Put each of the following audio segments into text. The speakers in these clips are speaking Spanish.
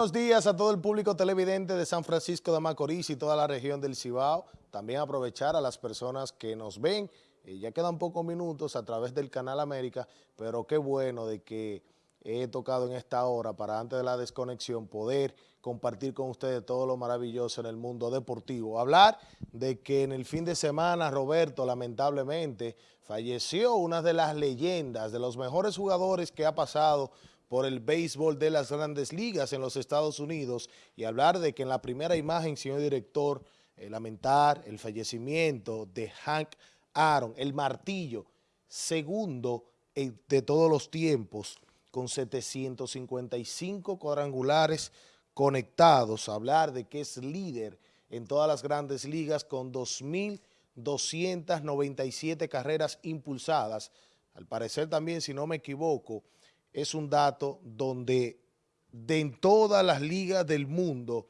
Buenos días a todo el público televidente de San Francisco de Macorís y toda la región del Cibao. También aprovechar a las personas que nos ven, eh, ya quedan pocos minutos a través del Canal América, pero qué bueno de que he tocado en esta hora para antes de la desconexión poder compartir con ustedes todo lo maravilloso en el mundo deportivo. Hablar de que en el fin de semana Roberto lamentablemente falleció una de las leyendas, de los mejores jugadores que ha pasado por el béisbol de las grandes ligas en los Estados Unidos y hablar de que en la primera imagen, señor director, eh, lamentar el fallecimiento de Hank Aaron, el martillo, segundo de todos los tiempos, con 755 cuadrangulares conectados, hablar de que es líder en todas las grandes ligas con 2.297 carreras impulsadas. Al parecer también, si no me equivoco, es un dato donde de en todas las ligas del mundo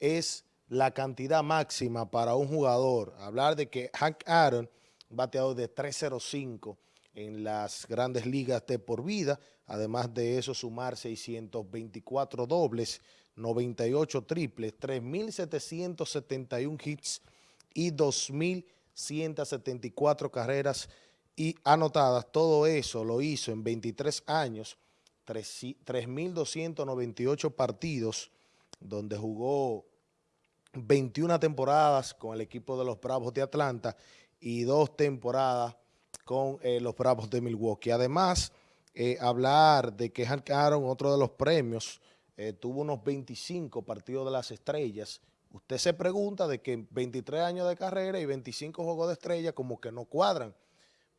es la cantidad máxima para un jugador. Hablar de que Hank Aaron, bateador de 305 en las grandes ligas de por vida, además de eso sumar 624 dobles, 98 triples, 3.771 hits y 2.174 carreras y anotadas. Todo eso lo hizo en 23 años 3.298 partidos, donde jugó 21 temporadas con el equipo de los Bravos de Atlanta y dos temporadas con eh, los Bravos de Milwaukee. Además, eh, hablar de que Hank Aaron, otro de los premios, eh, tuvo unos 25 partidos de las estrellas. Usted se pregunta de que 23 años de carrera y 25 juegos de estrella como que no cuadran,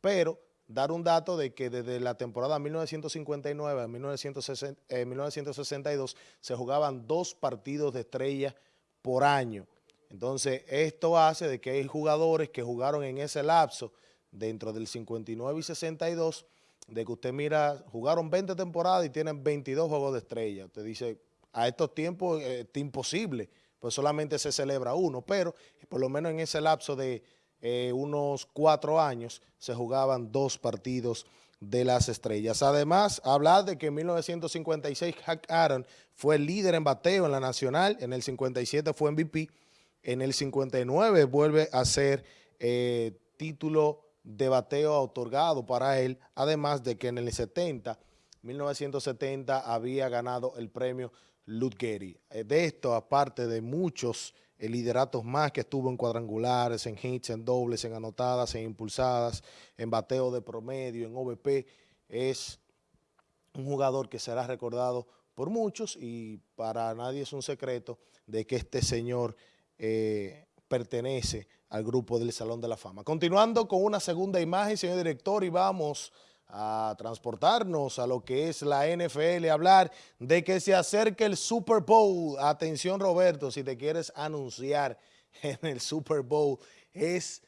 pero dar un dato de que desde la temporada 1959 a 1962 se jugaban dos partidos de estrella por año. Entonces, esto hace de que hay jugadores que jugaron en ese lapso dentro del 59 y 62, de que usted mira, jugaron 20 temporadas y tienen 22 juegos de estrella. Usted dice, a estos tiempos eh, es imposible, pues solamente se celebra uno, pero por lo menos en ese lapso de eh, unos cuatro años se jugaban dos partidos de las estrellas. Además, hablar de que en 1956 Hack Aaron fue líder en bateo en la nacional, en el 57 fue MVP, en el 59 vuelve a ser eh, título de bateo otorgado para él, además de que en el 70, 1970 había ganado el premio Ludgeri. Eh, de esto, aparte de muchos lideratos más que estuvo en cuadrangulares, en hits, en dobles, en anotadas, en impulsadas, en bateo de promedio, en OVP, es un jugador que será recordado por muchos y para nadie es un secreto de que este señor eh, pertenece al grupo del Salón de la Fama. Continuando con una segunda imagen, señor director, y vamos a transportarnos a lo que es la NFL, hablar de que se acerque el Super Bowl. Atención Roberto, si te quieres anunciar en el Super Bowl, es,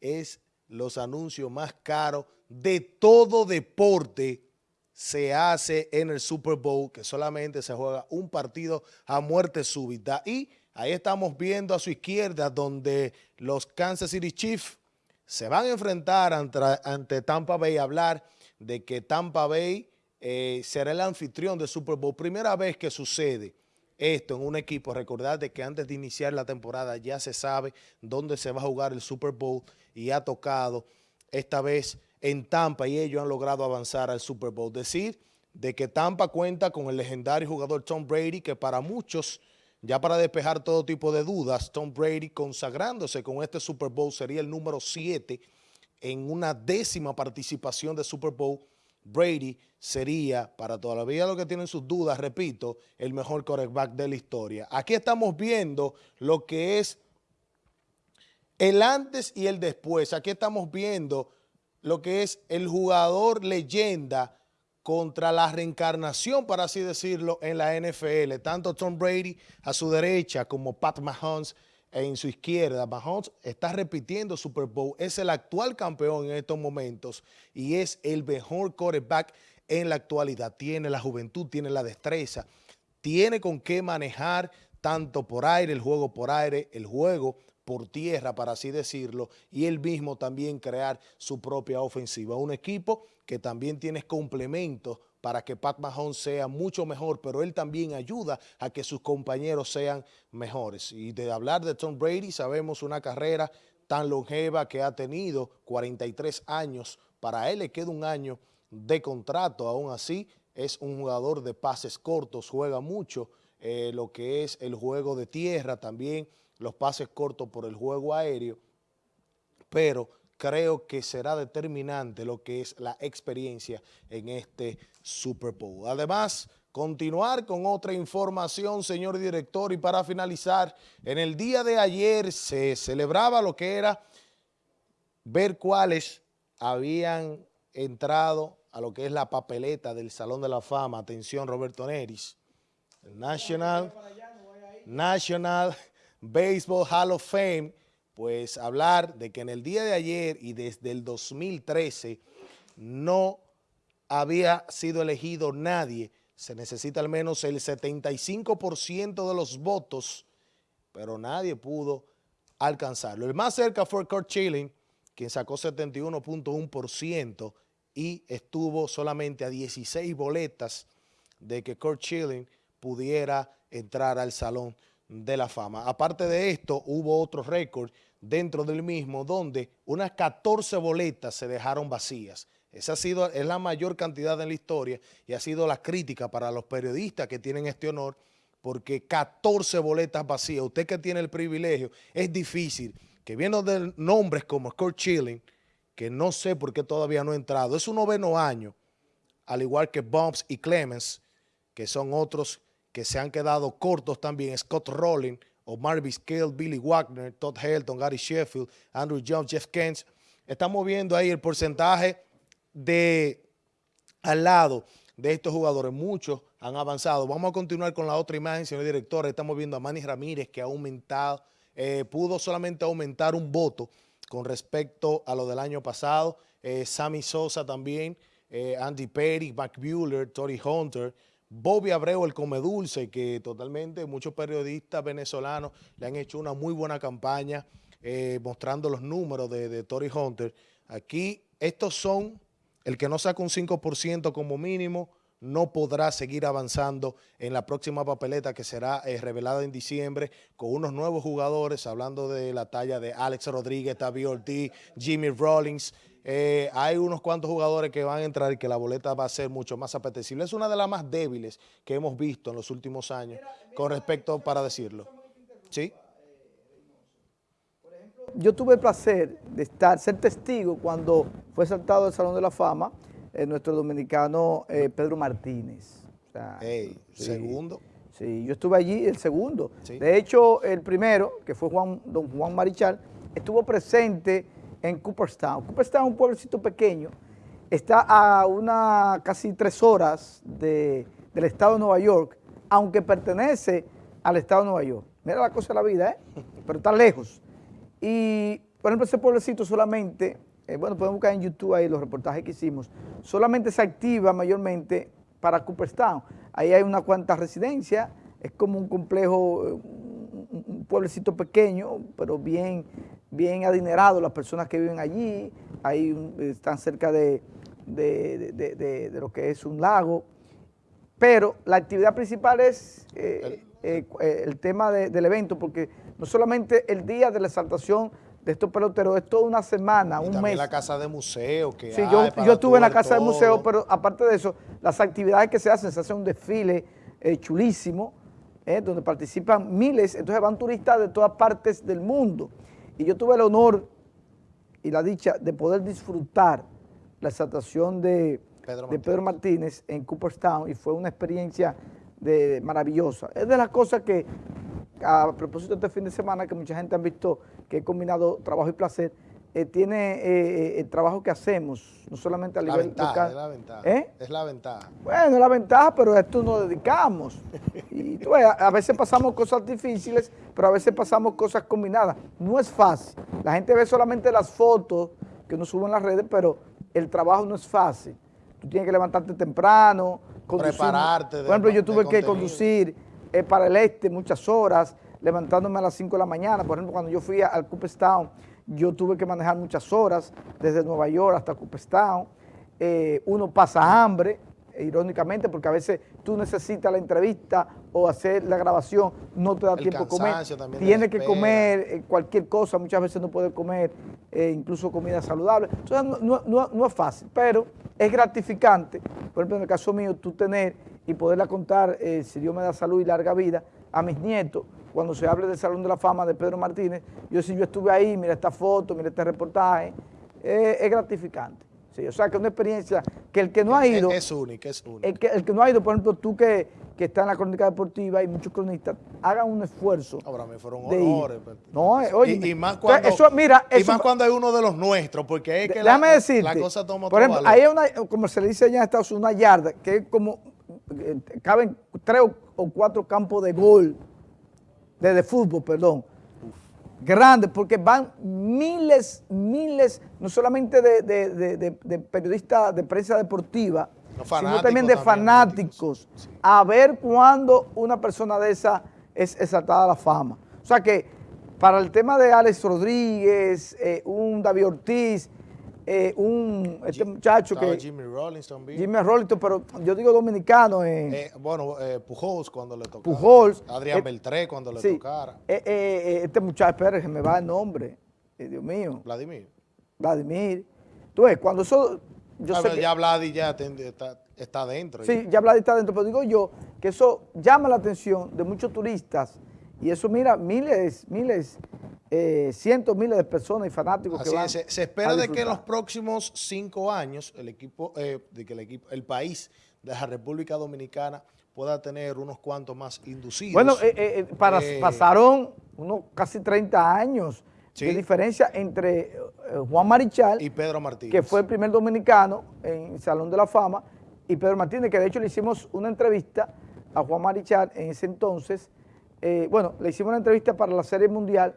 es los anuncios más caros de todo deporte se hace en el Super Bowl, que solamente se juega un partido a muerte súbita. Y ahí estamos viendo a su izquierda donde los Kansas City Chiefs se van a enfrentar ante, Tampa Bay hablar de que Tampa Bay eh, será el anfitrión del Super Bowl. Primera vez que sucede esto en un equipo. Recordad de que antes de iniciar la temporada ya se sabe dónde se va a jugar el Super Bowl y ha tocado esta vez en Tampa y ellos han logrado avanzar al Super Bowl. Decir de que Tampa cuenta con el legendario jugador Tom Brady, que para muchos, ya para despejar todo tipo de dudas, Tom Brady consagrándose con este Super Bowl sería el número 7 en una décima participación de Super Bowl, Brady sería, para todavía los que tienen sus dudas, repito, el mejor quarterback de la historia. Aquí estamos viendo lo que es el antes y el después. Aquí estamos viendo lo que es el jugador leyenda contra la reencarnación, para así decirlo, en la NFL. Tanto Tom Brady a su derecha como Pat Mahomes en su izquierda. Mahomes está repitiendo Super Bowl, es el actual campeón en estos momentos y es el mejor quarterback en la actualidad. Tiene la juventud, tiene la destreza, tiene con qué manejar tanto por aire, el juego por aire, el juego por tierra, para así decirlo, y él mismo también crear su propia ofensiva. Un equipo que también tiene complementos para que Pat Mahomes sea mucho mejor, pero él también ayuda a que sus compañeros sean mejores. Y de hablar de Tom Brady, sabemos una carrera tan longeva que ha tenido, 43 años, para él le queda un año de contrato, aún así es un jugador de pases cortos, juega mucho eh, lo que es el juego de tierra, también los pases cortos por el juego aéreo, pero creo que será determinante lo que es la experiencia en este Super Bowl. Además, continuar con otra información, señor director, y para finalizar, en el día de ayer se celebraba lo que era ver cuáles habían entrado a lo que es la papeleta del Salón de la Fama, atención Roberto Neris, el National, National Baseball Hall of Fame, pues hablar de que en el día de ayer y desde el 2013 no había sido elegido nadie, se necesita al menos el 75% de los votos, pero nadie pudo alcanzarlo. El más cerca fue Kurt Schilling, quien sacó 71.1% y estuvo solamente a 16 boletas de que Kurt Schilling pudiera entrar al Salón de la Fama. Aparte de esto, hubo otro récord dentro del mismo donde unas 14 boletas se dejaron vacías. Esa ha sido, es la mayor cantidad en la historia y ha sido la crítica para los periodistas que tienen este honor porque 14 boletas vacías, usted que tiene el privilegio, es difícil que viendo de nombres como Kurt Schilling, que no sé por qué todavía no ha entrado, es un noveno año, al igual que Bumps y Clemens, que son otros que se han quedado cortos también, Scott Rowling, Omar Vizquel, Billy Wagner, Todd Helton, Gary Sheffield, Andrew Jones, Jeff Kent. Estamos viendo ahí el porcentaje de al lado de estos jugadores. Muchos han avanzado. Vamos a continuar con la otra imagen, señor director. Estamos viendo a Manny Ramírez que ha aumentado, eh, pudo solamente aumentar un voto con respecto a lo del año pasado. Eh, Sammy Sosa también, eh, Andy Perry, Mac Bueller, Tori Hunter, Bobby Abreu, el come dulce, que totalmente muchos periodistas venezolanos le han hecho una muy buena campaña eh, mostrando los números de, de Tory Hunter. Aquí estos son, el que no saca un 5% como mínimo, no podrá seguir avanzando en la próxima papeleta que será eh, revelada en diciembre con unos nuevos jugadores, hablando de la talla de Alex Rodríguez, Tavi Ortiz, Jimmy Rollins, eh, hay unos cuantos jugadores que van a entrar y que la boleta va a ser mucho más apetecible. Es una de las más débiles que hemos visto en los últimos años con respecto para decirlo. ¿Sí? Yo tuve el placer de estar, ser testigo cuando fue saltado del Salón de la Fama eh, nuestro dominicano eh, Pedro Martínez. segundo. Sí, yo estuve allí el segundo. De hecho, el primero, que fue Juan, don Juan Marichal, estuvo presente en Cooperstown. Cooperstown es un pueblecito pequeño, está a una casi tres horas del estado de Nueva York, aunque pertenece al estado de Nueva York. Mira la cosa de la vida, ¿eh? Pero está lejos. Y, por ejemplo, ese pueblecito solamente, eh, bueno, pueden buscar en YouTube ahí los reportajes que hicimos, solamente se activa mayormente para Cooperstown. Ahí hay una cuanta residencia, es como un complejo, eh, un pueblecito pequeño, pero bien, bien adinerado las personas que viven allí, ahí están cerca de, lo que es un lago, pero la actividad principal es eh, eh, eh, el tema del evento, porque no solamente el día de la exaltación de estos peloteros, es toda una semana, un mes. la casa de museo que Sí, yo, yo estuve en la casa de museo, pero aparte de eso, las actividades que se hacen, se hace un desfile chulísimo, donde participan miles, entonces van turistas de todas partes del mundo. Y yo tuve el honor y la dicha de poder disfrutar la exaltación de Pedro, Martínez en Cooperstown y fue una experiencia de, maravillosa. Es de las cosas que, a propósito de este fin de semana, que mucha gente ha visto que he combinado trabajo y placer, eh, tiene eh, eh, el trabajo que hacemos, no solamente a la nivel ventaja, Es la ventaja, es la ventaja. Bueno, es la ventaja, pero a esto nos dedicamos. y tú a, veces pasamos cosas difíciles, pero a veces pasamos cosas combinadas. No es fácil. La gente ve solamente las fotos que nos suben en las redes, pero el trabajo no es fácil. Tú tienes que levantarte temprano, prepararte. por ejemplo, yo tuve que conducir para el este muchas horas, levantándome a las 5 de la mañana. Por ejemplo, cuando yo fui al Cooperstown, yo tuve que manejar muchas horas, desde Nueva York hasta Cooperstown. Eh, uno pasa hambre, irónicamente, porque a veces tú necesitas la entrevista o hacer la grabación, no te da tiempo de comer. Tienes que comer eh, cualquier cosa, muchas veces no puedes comer, eh, incluso comida saludable. Entonces no, es fácil, pero es gratificante, por ejemplo, en el caso mío, tú tener y poderla contar, eh, si Dios me da salud y larga vida, a mis nietos, cuando se hable del Salón de la Fama de Pedro Martínez, yo si yo estuve ahí, mira esta foto, mira este reportaje, es gratificante. Sí, o sea, que es una experiencia que el que no ha ido... Es, única, es única. El que, el que no ha ido, por ejemplo, tú que, que estás en la crónica deportiva y muchos cronistas, hagan un esfuerzo. Ahora me fueron honores. Pues. No, eh, oye. Y, más cuando, eso, mira, y más cuando hay uno de los nuestros, porque es que la, la, cosa toma Por ejemplo, hay una, como se le dice allá en Estados Unidos, una yarda, que es como, caben tres o cuatro campos de gol, de, de fútbol, perdón grande, porque van miles, miles, no solamente de, periodistas de prensa deportiva, sino también de fanáticos, a ver cuándo una persona de esa es exaltada a la fama. O sea que para el tema de Alex Rodríguez, eh, un David Ortiz, eh, un este muchacho que... Jimmy Rollins también. Jimmy Rollins, pero yo digo dominicano. Eh, bueno, eh, Pujols cuando le tocó. Pujols. Adrián Beltré cuando le tocara. este muchacho, espera, que me va el nombre. Dios mío. Vladimir. Vladimir. Tú ves, cuando eso... Yo sé ya Vladi ya está, está dentro. Sí, ya Vladi está dentro, pero digo yo que eso llama la atención de muchos turistas y eso mira miles, miles eh, cientos, miles de personas y fanáticos que van se, espera de que en los próximos cinco años el equipo, eh, de que el equipo, el país de la República Dominicana pueda tener unos cuantos más inducidos. Bueno, eh, para, pasaron unos casi 30 años de diferencia entre Juan Marichal y Pedro Martínez, que fue el primer dominicano en Salón de la Fama, y Pedro Martínez, que de hecho le hicimos una entrevista a Juan Marichal en ese entonces, bueno, le hicimos una entrevista para la Serie Mundial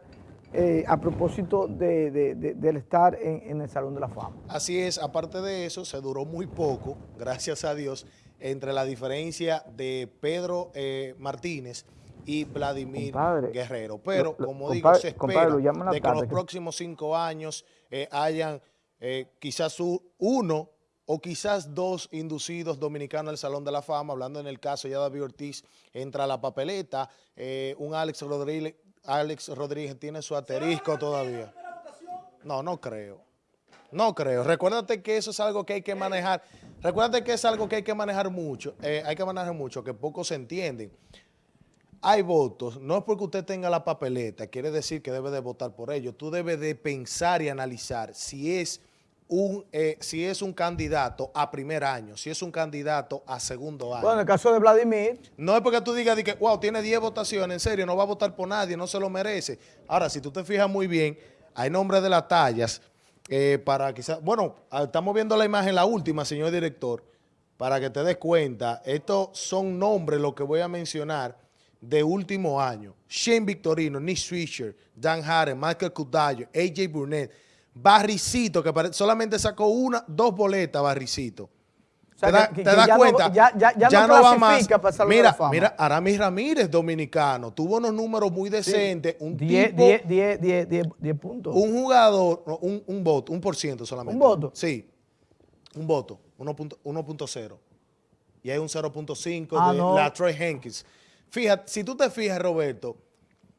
eh, a propósito del estar en, el Salón de la Fama. Así es, aparte de eso, se duró muy poco, gracias a Dios, entre la diferencia de Pedro eh, Martínez y Vladimir Guerrero. Pero, como digo, se espera de que en los próximos cinco años eh, hayan quizás uno o quizás dos inducidos dominicanos al Salón de la Fama, hablando en el caso ya David Ortiz, entra a la papeleta, un Alex Rodríguez, Alex Rodríguez tiene su asterisco todavía. No, no creo. No creo. Recuérdate que eso es algo que hay que manejar. Recuérdate que es algo que hay que manejar mucho. Eh, hay que manejar mucho, que pocos se entienden. Hay votos. No es porque usted tenga la papeleta, quiere decir que debe de votar por ello. Tú debes de pensar y analizar si es un, eh, si es un candidato a primer año, si es un candidato a segundo año. Bueno, en el caso de Vladimir. No es porque tú digas que, wow, tiene 10 votaciones, en serio, no va a votar por nadie, no se lo merece. Ahora, si tú te fijas muy bien, hay nombres de las tallas eh, para quizás, bueno, ah, estamos viendo la imagen, la última, señor director, para que te des cuenta, estos son nombres, lo que voy a mencionar, de último año. Shane Victorino, Nick Swisher, Dan Harren, Michael Cudayo, AJ Burnett, Barricito, que solamente sacó una, dos boletas, Barricito. ¿Te, das cuenta? ya, no, va más. Mira, mira, Aramis Ramírez, dominicano, tuvo unos números muy decentes. Un 10 puntos. Un jugador, un, un voto, un por ciento solamente. ¿Un voto? Sí, un voto, 1.0. Y hay un 0.5 ah, de la Troy Hankins. Fíjate, si tú te fijas, Roberto,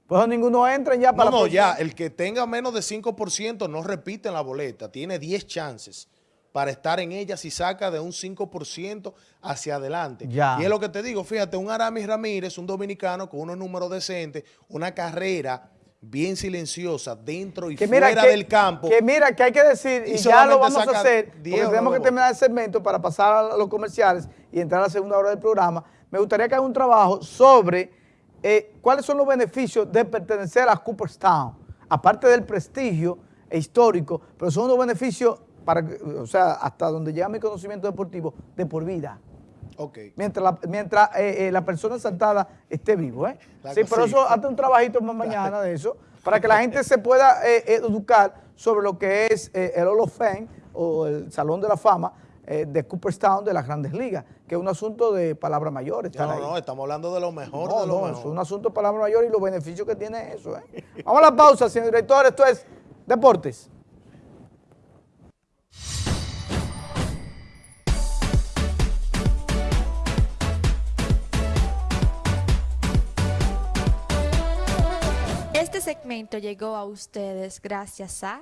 pues ninguno entra ya para No, no, ya, el que tenga menos de 5% no repite en la boleta, tiene 10 chances para estar en ella si saca de un 5% hacia adelante. Y es lo que te digo, fíjate, un Aramis Ramírez, un dominicano con unos números decentes, una carrera bien silenciosa dentro y fuera del campo. Que mira, que hay que decir, y, ya lo vamos a hacer, porque tenemos que terminar el segmento para pasar a los comerciales y entrar a la segunda hora del programa. Me gustaría que haga un trabajo sobre eh, ¿cuáles son los beneficios de pertenecer a Cooperstown? Aparte del prestigio histórico, pero son los beneficios, para, o sea, hasta donde llega mi conocimiento deportivo, de por vida. Okay. Mientras la, mientras, eh, eh, la persona saltada esté vivo. ¿eh? sí, pero eso, hazte un trabajito más mañana de eso, para que la gente se pueda educar sobre lo que es el Hall of Fame o el Salón de la Fama, de Cooperstown de las grandes ligas, que es un asunto de palabra mayor. No, no, estamos hablando de lo mejor. No, de lo no, es un asunto de palabra mayor y los beneficios que tiene eso. ¿eh? Vamos a la pausa, señor director. Esto es Deportes. Este segmento llegó a ustedes gracias a...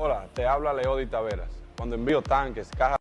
Hola, te habla Leody Taveras. Cuando envío tanques, cajas